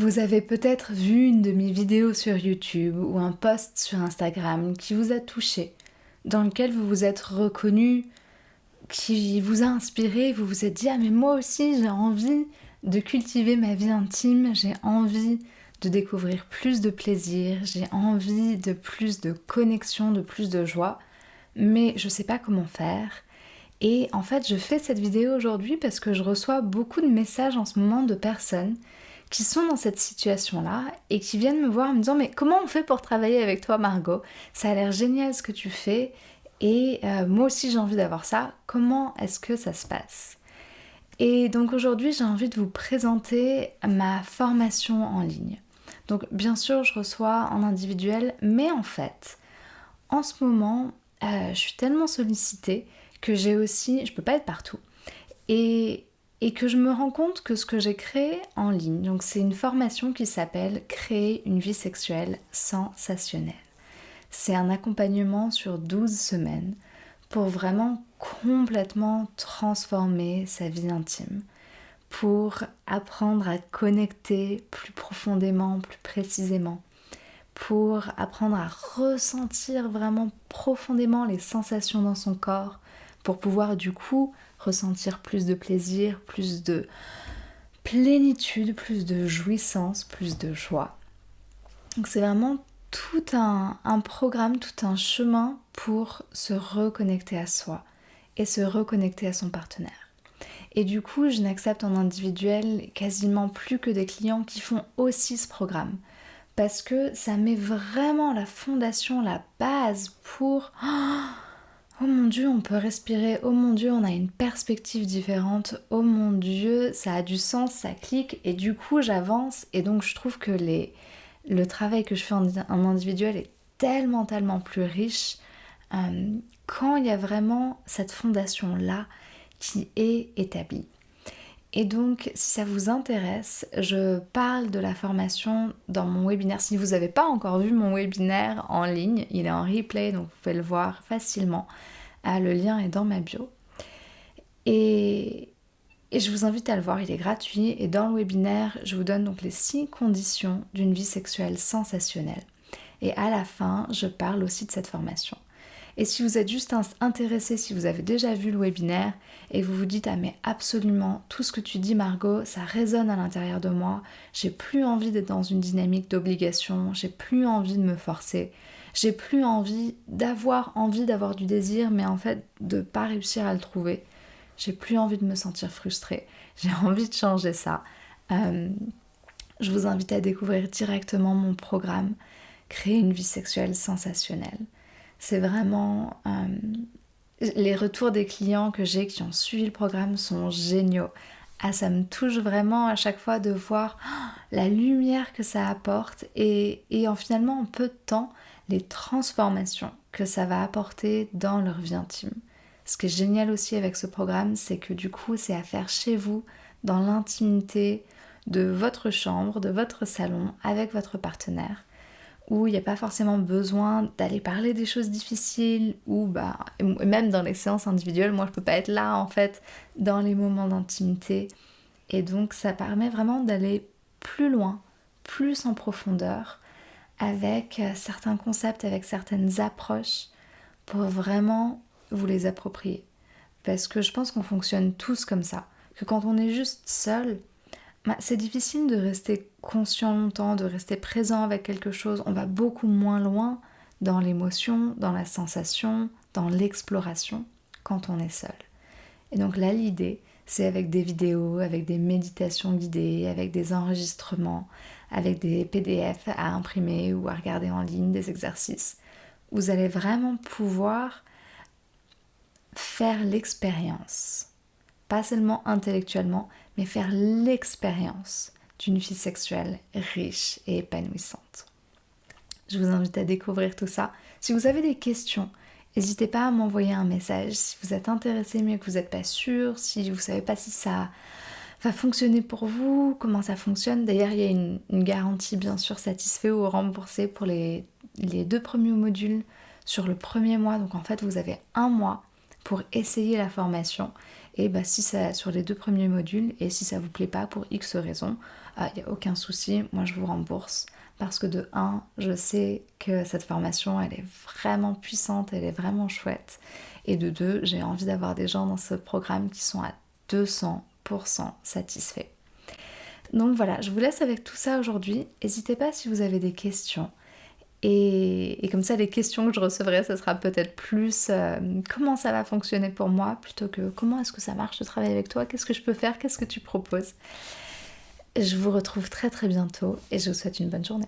Vous avez peut-être vu une de mes vidéos sur YouTube ou un post sur Instagram qui vous a touché, dans lequel vous vous êtes reconnu, qui vous a inspiré, vous vous êtes dit Ah, mais moi aussi j'ai envie de cultiver ma vie intime, j'ai envie de découvrir plus de plaisir, j'ai envie de plus de connexion, de plus de joie, mais je sais pas comment faire. Et en fait, je fais cette vidéo aujourd'hui parce que je reçois beaucoup de messages en ce moment de personnes qui sont dans cette situation-là et qui viennent me voir en me disant mais comment on fait pour travailler avec toi Margot? Ça a l'air génial ce que tu fais et euh, moi aussi j'ai envie d'avoir ça. Comment est-ce que ça se passe? Et donc aujourd'hui j'ai envie de vous présenter ma formation en ligne. Donc bien sûr je reçois en individuel mais en fait en ce moment euh, je suis tellement sollicitée que j'ai aussi, je peux pas être partout. Et, et que je me rends compte que ce que j'ai créé en ligne, donc c'est une formation qui s'appelle Créer une vie sexuelle sensationnelle. C'est un accompagnement sur 12 semaines pour vraiment complètement transformer sa vie intime, pour apprendre à connecter plus profondément, plus précisément, pour apprendre à ressentir vraiment profondément les sensations dans son corps, pour pouvoir du coup ressentir plus de plaisir, plus de plénitude, plus de jouissance, plus de joie. Donc c'est vraiment tout un, programme, tout un chemin pour se reconnecter à soi et se reconnecter à son partenaire. Et du coup, je n'accepte en individuel quasiment plus que des clients qui font aussi ce programme. Parce que ça met vraiment la fondation, la base pour... Oh mon dieu, on peut respirer. Oh mon dieu, on a une perspective différente. Oh mon dieu, ça a du sens, ça clique. Et du coup, j'avance. Et donc, je trouve que le travail que je fais en, individuel est tellement, tellement plus riche euh, quand il y a vraiment cette fondation-là qui est établie. Et donc, si ça vous intéresse, je parle de la formation dans mon webinaire. Si vous n'avez pas encore vu mon webinaire en ligne, il est en replay, donc vous pouvez le voir facilement. Ah, le lien est dans ma bio. Et, je vous invite à le voir, il est gratuit. Et dans le webinaire, je vous donne donc les six conditions d'une vie sexuelle sensationnelle. Et à la fin, je parle aussi de cette formation. Et si vous êtes juste intéressé, si vous avez déjà vu le webinaire et vous vous dites ah mais absolument tout ce que tu dis Margot, ça résonne à l'intérieur de moi, j'ai plus envie d'être dans une dynamique d'obligation, j'ai plus envie de me forcer, j'ai plus envie d'avoir envie d'avoir du désir mais en fait de pas réussir à le trouver. J'ai plus envie de me sentir frustrée. J'ai envie de changer ça. Euh, je vous invite à découvrir directement mon programme Créer une vie sexuelle sensationnelle. C'est vraiment euh, les retours des clients que j'ai qui ont suivi le programme sont géniaux. Ah, ça me touche vraiment à chaque fois de voir oh, la lumière que ça apporte et, et en finalement en peu de temps les transformations que ça va apporter dans leur vie intime. Ce qui est génial aussi avec ce programme, c'est que du coup, c'est à faire chez vous, dans l'intimité de votre chambre, de votre salon, avec votre partenaire, où il n'y a pas forcément besoin d'aller parler des choses difficiles, ou bah, même dans les séances individuelles, moi je peux pas être là en fait, dans les moments d'intimité. Et donc ça permet vraiment d'aller plus loin, plus en profondeur, avec euh, certains concepts, avec certaines approches pour vraiment vous les approprier. Parce que je pense qu'on fonctionne tous comme ça. Que quand on est juste seul, bah, c'est difficile de rester conscient longtemps, de rester présent avec quelque chose. On va beaucoup moins loin dans l'émotion, dans la sensation, dans l'exploration quand on est seul. Et donc là, l'idée, c'est avec des vidéos, avec des méditations guidées, avec des enregistrements, avec des PDF à imprimer ou à regarder en ligne, des exercices. Vous allez vraiment pouvoir faire l'expérience, pas seulement intellectuellement, mais faire l'expérience d'une vie sexuelle riche et épanouissante. Je vous invite à découvrir tout ça. Si vous avez des questions, n'hésitez pas à m'envoyer un message. Si vous êtes intéressé mais que vous n'êtes pas sûr, si vous ne savez pas si ça va fonctionner pour vous, comment ça fonctionne. D'ailleurs, il y a une, garantie bien sûr satisfait ou remboursée pour les, deux premiers modules sur le premier mois. Donc en fait, vous avez un mois pour essayer la formation. Et bah, si ça sur les deux premiers modules, et si ça vous plaît pas pour X raisons, il ah, n'y a aucun souci, moi je vous rembourse. Parce que de 1, je sais que cette formation, elle est vraiment puissante, elle est vraiment chouette. Et de 2, j'ai envie d'avoir des gens dans ce programme qui sont à 200% satisfaits. Donc voilà, je vous laisse avec tout ça aujourd'hui. N'hésitez pas si vous avez des questions. Et, comme ça, les questions que je recevrai, ce sera peut-être plus euh, comment ça va fonctionner pour moi, plutôt que comment est-ce que ça marche de travailler avec toi, qu'est-ce que je peux faire, qu'est-ce que tu proposes. Je vous retrouve très très bientôt et je vous souhaite une bonne journée.